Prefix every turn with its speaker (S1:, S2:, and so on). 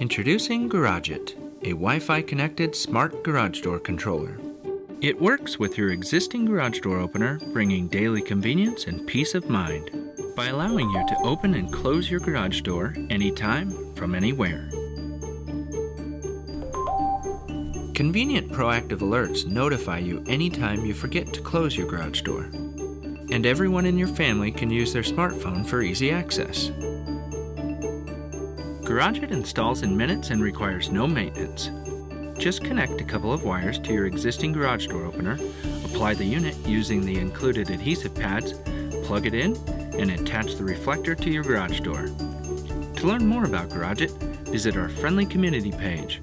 S1: Introducing GarageIt, a Wi-Fi connected smart garage door controller. It works with your existing garage door opener, bringing daily convenience and peace of mind by allowing you to open and close your garage door anytime from anywhere. Convenient proactive alerts notify you anytime you forget to close your garage door. And everyone in your family can use their smartphone for easy access. GarageIt installs in minutes and requires no maintenance. Just connect a couple of wires to your existing garage door opener, apply the unit using the included adhesive pads, plug it in, and attach the reflector to your garage door. To learn more about GarageIt, visit our friendly community page